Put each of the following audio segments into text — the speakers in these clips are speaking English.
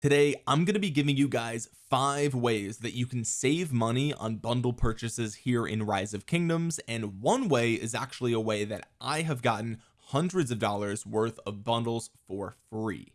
today I'm going to be giving you guys five ways that you can save money on bundle purchases here in rise of kingdoms and one way is actually a way that I have gotten hundreds of dollars worth of bundles for free.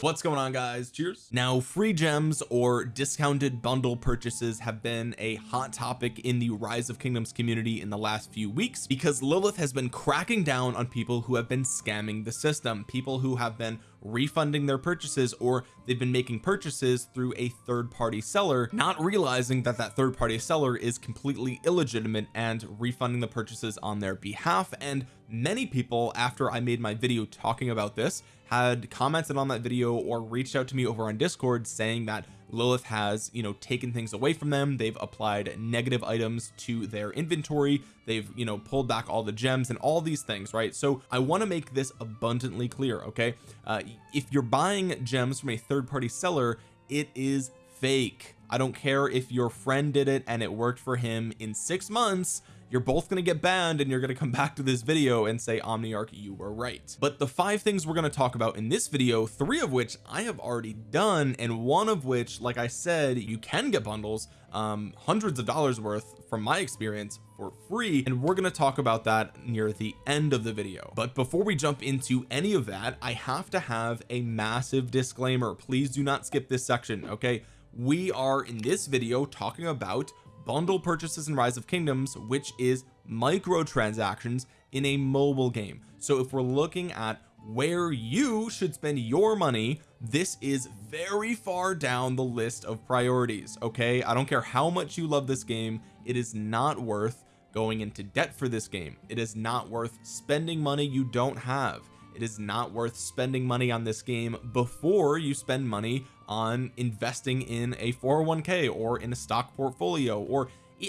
What's going on guys? Cheers. Now free gems or discounted bundle purchases have been a hot topic in the rise of kingdoms community in the last few weeks because Lilith has been cracking down on people who have been scamming the system people who have been refunding their purchases or they've been making purchases through a third-party seller not realizing that that third-party seller is completely illegitimate and refunding the purchases on their behalf. And many people after I made my video talking about this had commented on that video or reached out to me over on discord saying that Lilith has you know taken things away from them. They've applied negative items to their inventory. They've you know pulled back all the gems and all these things right? So I want to make this abundantly clear okay? Uh, if you're buying gems from a third-party seller it is fake. I don't care if your friend did it and it worked for him in six months you're both going to get banned and you're going to come back to this video and say Omniarch you were right. But the five things we're going to talk about in this video three of which I have already done and one of which like I said you can get bundles um hundreds of dollars worth from my experience for free. And we're going to talk about that near the end of the video. But before we jump into any of that I have to have a massive disclaimer. Please do not skip this section okay? We are in this video talking about bundle purchases in rise of kingdoms which is microtransactions in a mobile game. So if we're looking at where you should spend your money this is very far down the list of priorities okay? I don't care how much you love this game it is not worth going into debt for this game. It is not worth spending money you don't have. It is not worth spending money on this game before you spend money on investing in a 401k or in a stock portfolio or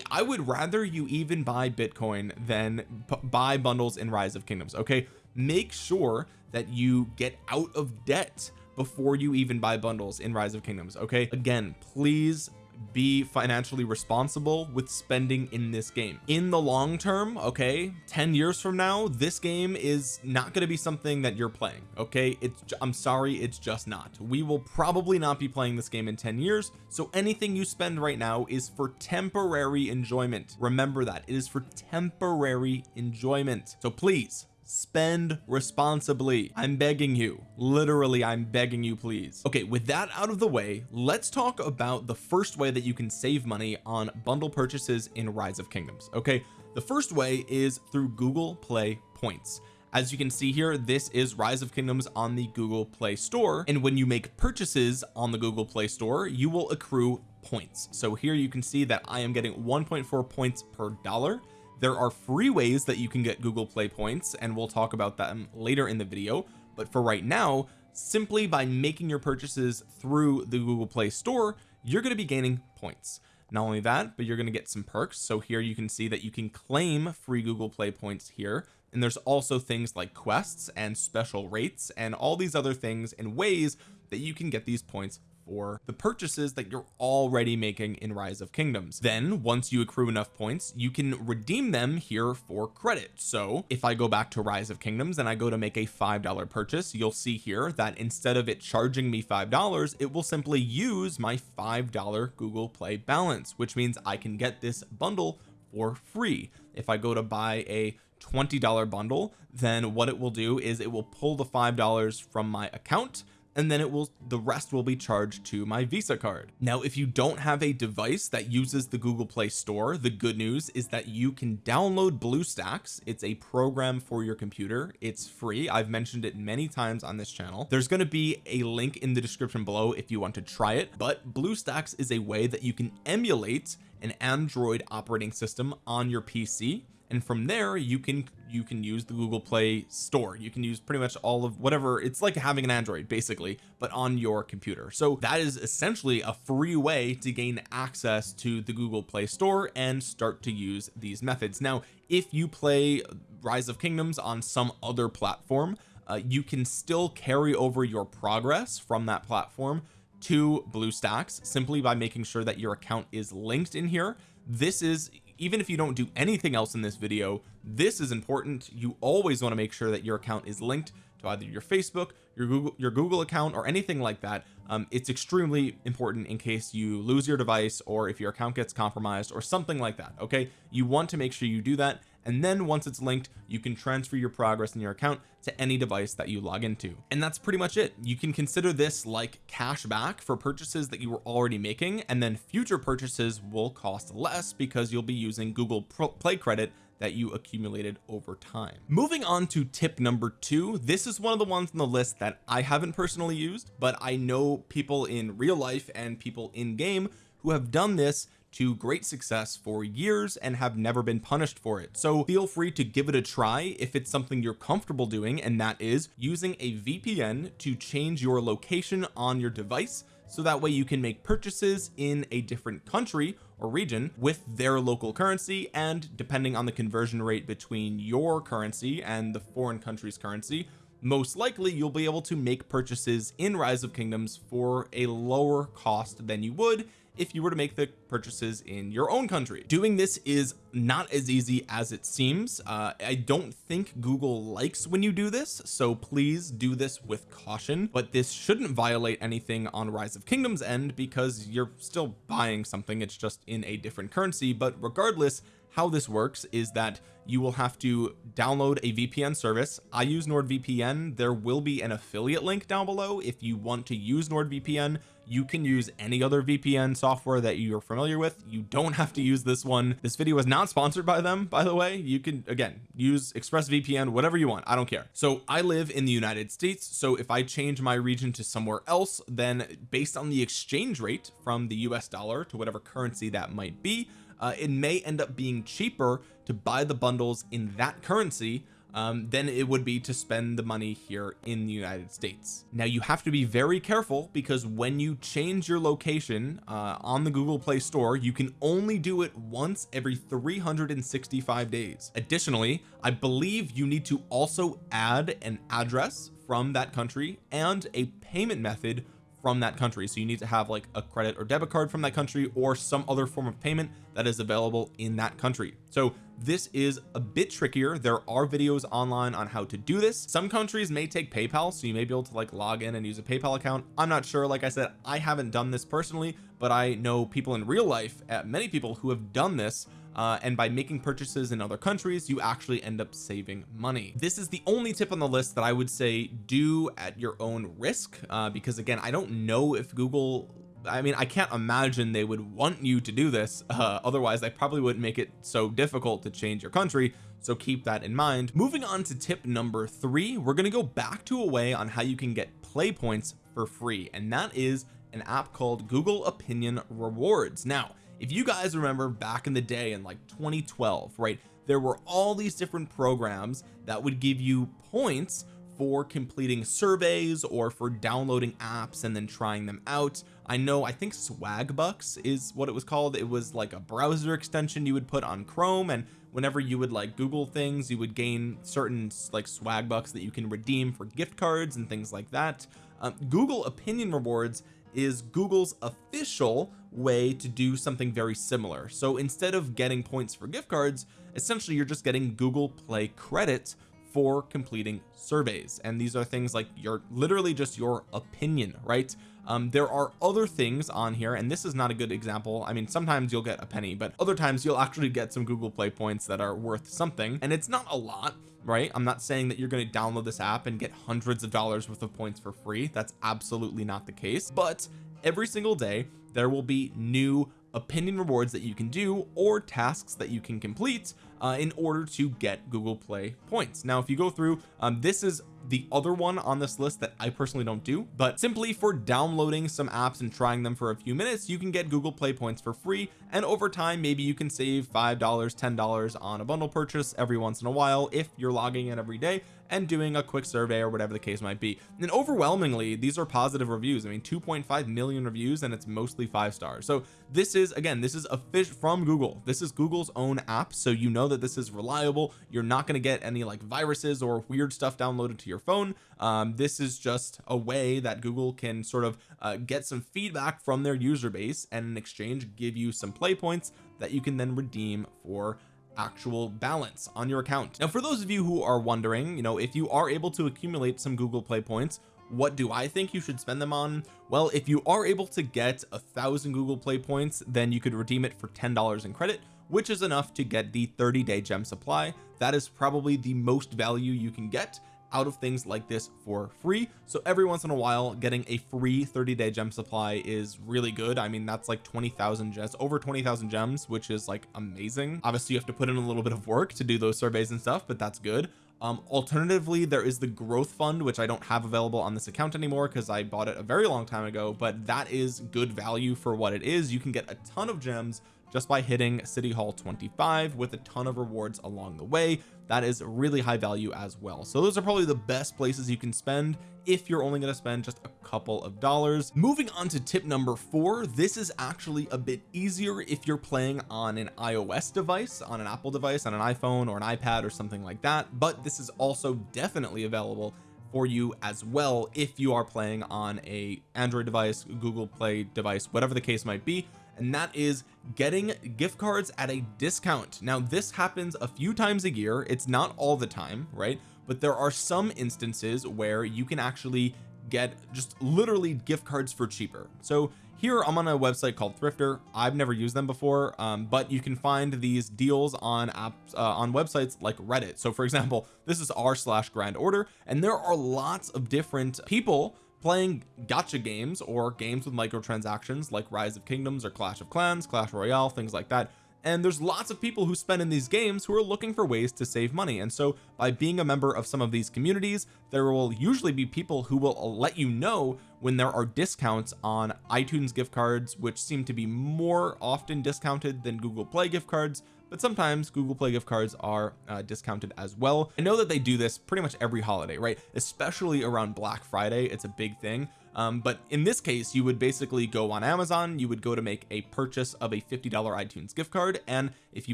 I would rather you even buy Bitcoin than buy bundles in rise of kingdoms okay? Make sure that you get out of debt before you even buy bundles in rise of kingdoms okay? Again please be financially responsible with spending in this game. In the long term okay 10 years from now this game is not going to be something that you're playing okay? It's I'm sorry it's just not. We will probably not be playing this game in 10 years so anything you spend right now is for temporary enjoyment. Remember that it is for temporary enjoyment. So please spend responsibly. I'm begging you. Literally I'm begging you please. Okay with that out of the way let's talk about the first way that you can save money on bundle purchases in rise of kingdoms okay? The first way is through Google Play points. As you can see here this is rise of kingdoms on the Google Play Store and when you make purchases on the Google Play Store you will accrue points. So here you can see that I am getting 1.4 points per dollar there are free ways that you can get Google Play points and we'll talk about them later in the video. But for right now simply by making your purchases through the Google Play Store you're going to be gaining points. Not only that but you're going to get some perks. So here you can see that you can claim free Google Play points here. And there's also things like quests and special rates and all these other things and ways that you can get these points for the purchases that you're already making in rise of kingdoms. Then once you accrue enough points you can redeem them here for credit. So if I go back to rise of kingdoms and I go to make a five dollar purchase you'll see here that instead of it charging me five dollars it will simply use my five dollar Google Play balance which means I can get this bundle for free. If I go to buy a $20 bundle then what it will do is it will pull the five dollars from my account and then it will the rest will be charged to my visa card. Now if you don't have a device that uses the Google Play Store the good news is that you can download BlueStacks. It's a program for your computer. It's free. I've mentioned it many times on this channel. There's going to be a link in the description below if you want to try it but BlueStacks is a way that you can emulate an Android operating system on your PC and from there you can you can use the Google Play store. You can use pretty much all of whatever it's like having an Android basically but on your computer. So that is essentially a free way to gain access to the Google Play store and start to use these methods. Now if you play rise of kingdoms on some other platform uh, you can still carry over your progress from that platform to BlueStacks simply by making sure that your account is linked in here. This is even if you don't do anything else in this video this is important. You always want to make sure that your account is linked to either your Facebook your Google your Google account or anything like that. Um, it's extremely important in case you lose your device or if your account gets compromised or something like that okay? You want to make sure you do that and then once it's linked you can transfer your progress in your account to any device that you log into. And that's pretty much it. You can consider this like cash back for purchases that you were already making and then future purchases will cost less because you'll be using Google Play credit that you accumulated over time. Moving on to tip number two this is one of the ones on the list that I haven't personally used but I know people in real life and people in game who have done this to great success for years and have never been punished for it. So feel free to give it a try if it's something you're comfortable doing and that is using a VPN to change your location on your device so that way you can make purchases in a different country or region with their local currency and depending on the conversion rate between your currency and the foreign country's currency most likely you'll be able to make purchases in rise of kingdoms for a lower cost than you would if you were to make the purchases in your own country. Doing this is not as easy as it seems. Uh, I don't think Google likes when you do this so please do this with caution. But this shouldn't violate anything on rise of kingdoms end because you're still buying something. It's just in a different currency. But regardless how this works is that you will have to download a VPN service. I use NordVPN. There will be an affiliate link down below if you want to use NordVPN you can use any other VPN software that you're familiar with. You don't have to use this one. This video is not sponsored by them by the way. You can again use ExpressVPN whatever you want. I don't care. So I live in the United States. So if I change my region to somewhere else then based on the exchange rate from the US dollar to whatever currency that might be uh, it may end up being cheaper to buy the bundles in that currency um, than it would be to spend the money here in the United States. Now you have to be very careful because when you change your location uh, on the Google Play Store you can only do it once every 365 days. Additionally I believe you need to also add an address from that country and a payment method from that country. So you need to have like a credit or debit card from that country or some other form of payment that is available in that country. So this is a bit trickier. There are videos online on how to do this. Some countries may take PayPal so you may be able to like log in and use a PayPal account. I'm not sure. Like I said I haven't done this personally but I know people in real life uh, many people who have done this uh, and by making purchases in other countries you actually end up saving money. This is the only tip on the list that I would say do at your own risk uh, because again I don't know if Google I mean I can't imagine they would want you to do this uh, otherwise they probably wouldn't make it so difficult to change your country so keep that in mind. Moving on to tip number three we're going to go back to a way on how you can get play points for free and that is an app called Google opinion rewards. Now if you guys remember back in the day in like 2012 right there were all these different programs that would give you points for completing surveys or for downloading apps and then trying them out. I know I think Swagbucks is what it was called. It was like a browser extension you would put on Chrome and whenever you would like Google things you would gain certain like Swagbucks that you can redeem for gift cards and things like that. Um, Google opinion rewards is Google's official way to do something very similar. So instead of getting points for gift cards essentially you're just getting Google Play credits for completing surveys. And these are things like your literally just your opinion right? Um, there are other things on here and this is not a good example. I mean sometimes you'll get a penny but other times you'll actually get some Google Play points that are worth something. And it's not a lot right? I'm not saying that you're going to download this app and get hundreds of dollars worth of points for free. That's absolutely not the case. But every single day there will be new opinion rewards that you can do or tasks that you can complete uh, in order to get Google Play points. Now if you go through um, this is the other one on this list that I personally don't do but simply for downloading some apps and trying them for a few minutes you can get Google Play points for free. And over time maybe you can save five dollars ten dollars on a bundle purchase every once in a while if you're logging in every day and doing a quick survey or whatever the case might be. And overwhelmingly these are positive reviews. I mean 2.5 million reviews and it's mostly five stars. So this is again this is a fish from Google. This is Google's own app so you know that this is reliable. You're not going to get any like viruses or weird stuff downloaded to your phone. Um, this is just a way that Google can sort of uh, get some feedback from their user base and in exchange give you some play points that you can then redeem for actual balance on your account. Now for those of you who are wondering you know if you are able to accumulate some Google Play points what do I think you should spend them on? Well if you are able to get a thousand Google Play points then you could redeem it for ten dollars in credit which is enough to get the 30 day gem supply. That is probably the most value you can get out of things like this for free. So every once in a while getting a free 30 day gem supply is really good. I mean that's like 20,000 gems over 20,000 gems which is like amazing. Obviously you have to put in a little bit of work to do those surveys and stuff but that's good. Um alternatively there is the growth fund which I don't have available on this account anymore because I bought it a very long time ago but that is good value for what it is. You can get a ton of gems just by hitting city hall 25 with a ton of rewards along the way that is really high value as well. So those are probably the best places you can spend if you're only going to spend just a couple of dollars. Moving on to tip number four this is actually a bit easier if you're playing on an iOS device on an Apple device on an iPhone or an iPad or something like that but this is also definitely available for you as well if you are playing on a Android device Google Play device whatever the case might be and that is getting gift cards at a discount. Now this happens a few times a year. It's not all the time right? But there are some instances where you can actually get just literally gift cards for cheaper. So here I'm on a website called Thrifter. I've never used them before um, but you can find these deals on apps uh, on websites like Reddit. So for example this is r slash grand order and there are lots of different people playing gacha games or games with microtransactions like rise of kingdoms or clash of clans clash royale things like that. And there's lots of people who spend in these games who are looking for ways to save money. And so by being a member of some of these communities there will usually be people who will let you know when there are discounts on iTunes gift cards which seem to be more often discounted than Google Play gift cards but sometimes Google Play gift cards are uh, discounted as well. I know that they do this pretty much every holiday right? Especially around Black Friday it's a big thing. Um, but in this case you would basically go on Amazon you would go to make a purchase of a $50 iTunes gift card and if you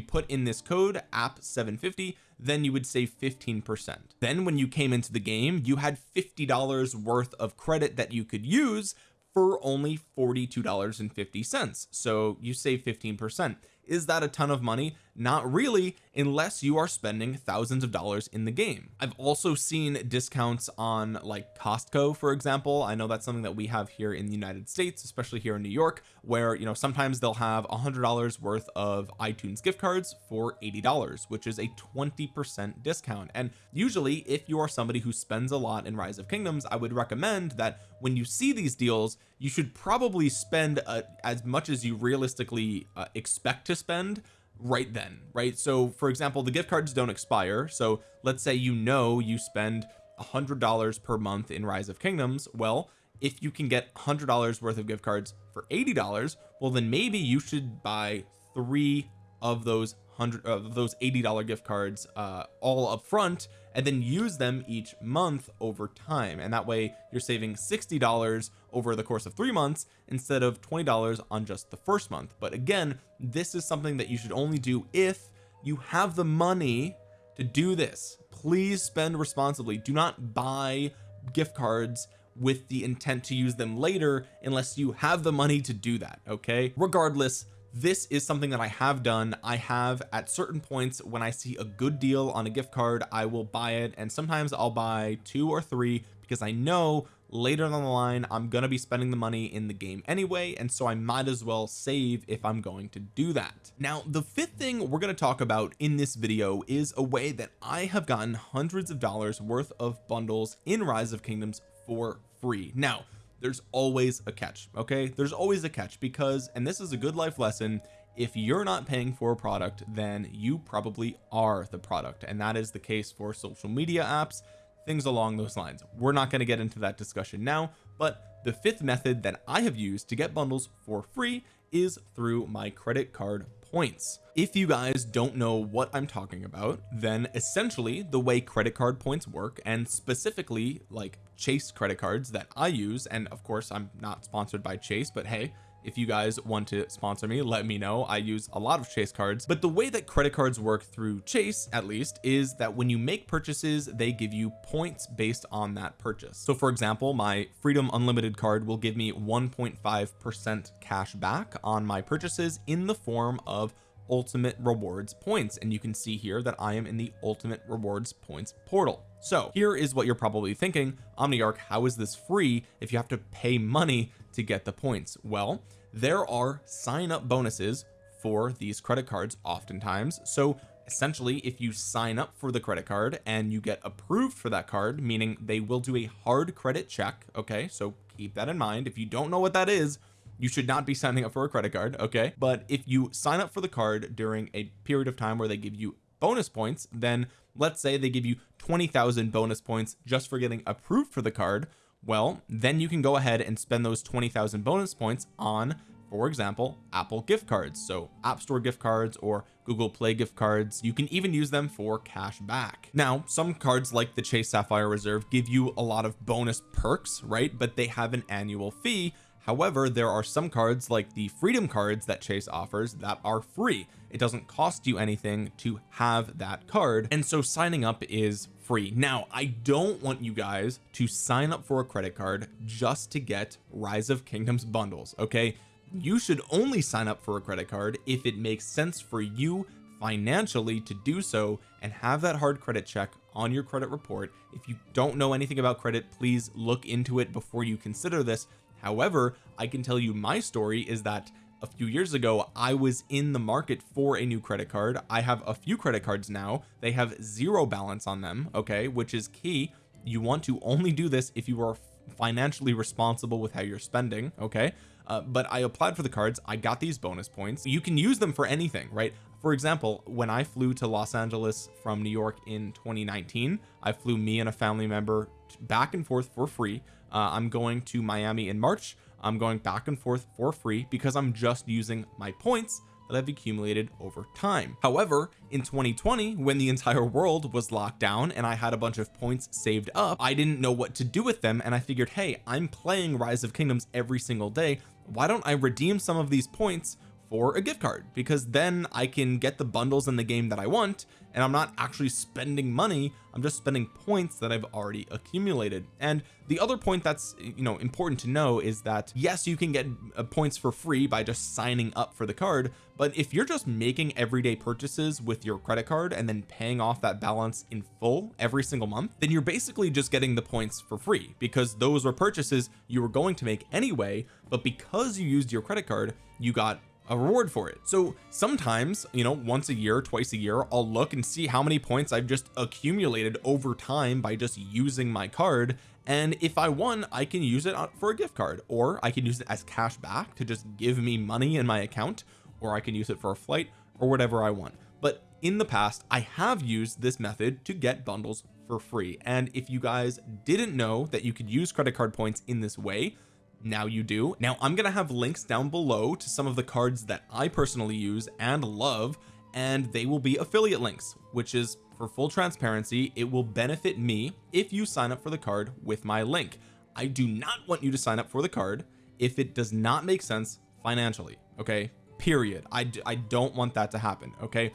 put in this code app 750 then you would save 15 percent. Then when you came into the game you had $50 worth of credit that you could use for only $42.50 so you save 15 percent is that a ton of money? Not really unless you are spending thousands of dollars in the game. I've also seen discounts on like Costco for example. I know that's something that we have here in the United States especially here in New York where you know sometimes they'll have a hundred dollars worth of iTunes gift cards for $80 which is a 20 percent discount. And usually if you are somebody who spends a lot in rise of kingdoms I would recommend that when you see these deals you should probably spend uh, as much as you realistically uh, expect to spend right then right? So for example the gift cards don't expire. So let's say you know you spend a hundred dollars per month in rise of kingdoms. Well if you can get hundred dollars worth of gift cards for eighty dollars well then maybe you should buy three of those hundred of those $80 gift cards uh all up front and then use them each month over time. And that way you're saving $60 over the course of three months instead of $20 on just the first month. But again this is something that you should only do if you have the money to do this. Please spend responsibly. Do not buy gift cards with the intent to use them later unless you have the money to do that okay? Regardless this is something that I have done. I have at certain points when I see a good deal on a gift card I will buy it. And sometimes I'll buy two or three because I know later down the line I'm going to be spending the money in the game anyway. And so I might as well save if I'm going to do that. Now the fifth thing we're going to talk about in this video is a way that I have gotten hundreds of dollars worth of bundles in rise of kingdoms for free. Now there's always a catch okay? There's always a catch because and this is a good life lesson if you're not paying for a product then you probably are the product. And that is the case for social media apps things along those lines. We're not going to get into that discussion now but the fifth method that I have used to get bundles for free is through my credit card points. If you guys don't know what I'm talking about then essentially the way credit card points work and specifically like chase credit cards that I use and of course I'm not sponsored by chase but hey if you guys want to sponsor me let me know. I use a lot of chase cards. But the way that credit cards work through chase at least is that when you make purchases they give you points based on that purchase. So for example my freedom unlimited card will give me 1.5 percent cash back on my purchases in the form of ultimate rewards points. And you can see here that I am in the ultimate rewards points portal. So here is what you're probably thinking omniarch how is this free if you have to pay money to get the points. Well there are sign up bonuses for these credit cards oftentimes. So essentially if you sign up for the credit card and you get approved for that card meaning they will do a hard credit check okay? So keep that in mind. If you don't know what that is you should not be signing up for a credit card okay? But if you sign up for the card during a period of time where they give you bonus points then let's say they give you 20,000 bonus points just for getting approved for the card well then you can go ahead and spend those 20,000 bonus points on for example Apple gift cards. So App Store gift cards or Google Play gift cards. You can even use them for cash back. Now some cards like the Chase Sapphire Reserve give you a lot of bonus perks right? But they have an annual fee. However there are some cards like the freedom cards that Chase offers that are free. It doesn't cost you anything to have that card. And so signing up is free. Now I don't want you guys to sign up for a credit card just to get rise of kingdoms bundles okay? You should only sign up for a credit card if it makes sense for you financially to do so and have that hard credit check on your credit report. If you don't know anything about credit please look into it before you consider this. However I can tell you my story is that a few years ago I was in the market for a new credit card. I have a few credit cards now. They have zero balance on them okay which is key. You want to only do this if you are financially responsible with how you're spending okay? Uh, but I applied for the cards. I got these bonus points. You can use them for anything right? For example when I flew to Los Angeles from New York in 2019 I flew me and a family member back and forth for free. Uh, I'm going to Miami in March I'm going back and forth for free because I'm just using my points that I've accumulated over time. However in 2020 when the entire world was locked down and I had a bunch of points saved up I didn't know what to do with them and I figured hey I'm playing rise of kingdoms every single day. Why don't I redeem some of these points for a gift card because then I can get the bundles in the game that I want and I'm not actually spending money I'm just spending points that I've already accumulated. And the other point that's you know important to know is that yes you can get uh, points for free by just signing up for the card but if you're just making everyday purchases with your credit card and then paying off that balance in full every single month then you're basically just getting the points for free because those were purchases you were going to make anyway but because you used your credit card you got a reward for it. So sometimes you know once a year twice a year I'll look and see how many points I've just accumulated over time by just using my card. And if I won I can use it for a gift card or I can use it as cash back to just give me money in my account or I can use it for a flight or whatever I want. But in the past I have used this method to get bundles for free. And if you guys didn't know that you could use credit card points in this way now you do. Now I'm gonna have links down below to some of the cards that I personally use and love and they will be affiliate links which is for full transparency it will benefit me if you sign up for the card with my link. I do not want you to sign up for the card if it does not make sense financially okay? Period. I, I don't want that to happen okay?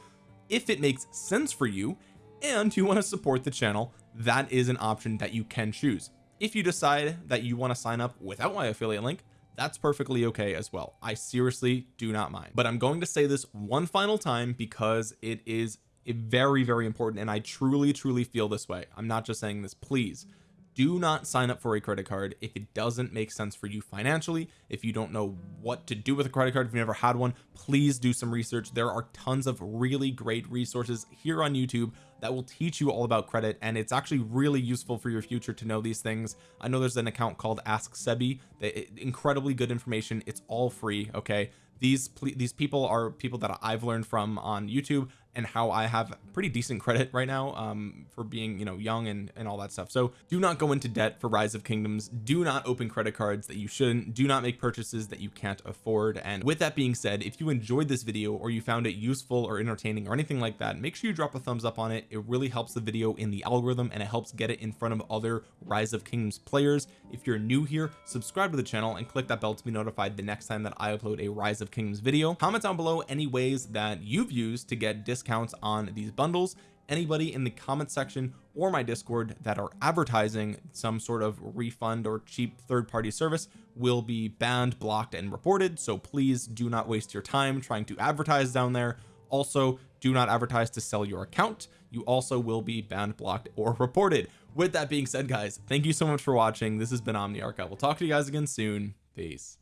If it makes sense for you and you want to support the channel that is an option that you can choose if you decide that you want to sign up without my affiliate link that's perfectly okay as well. I seriously do not mind. But I'm going to say this one final time because it is very very important and I truly truly feel this way. I'm not just saying this please do not sign up for a credit card. If it doesn't make sense for you financially if you don't know what to do with a credit card if you've never had one please do some research. There are tons of really great resources here on YouTube that will teach you all about credit and it's actually really useful for your future to know these things. I know there's an account called ask Sebby that incredibly good information. It's all free okay? These these people are people that I've learned from on YouTube and how I have pretty decent credit right now um for being you know young and and all that stuff. So do not go into debt for rise of kingdoms. Do not open credit cards that you shouldn't. Do not make purchases that you can't afford. And with that being said if you enjoyed this video or you found it useful or entertaining or anything like that make sure you drop a thumbs up on it. It really helps the video in the algorithm and it helps get it in front of other rise of kingdoms players. If you're new here subscribe to the channel and click that bell to be notified the next time that I upload a rise of kingdoms video. Comment down below any ways that you've used to get discounts discounts on these bundles. Anybody in the comment section or my discord that are advertising some sort of refund or cheap third-party service will be banned blocked and reported. So please do not waste your time trying to advertise down there. Also do not advertise to sell your account. You also will be banned blocked or reported. With that being said guys thank you so much for watching. This has been omniarch. I will talk to you guys again soon. Peace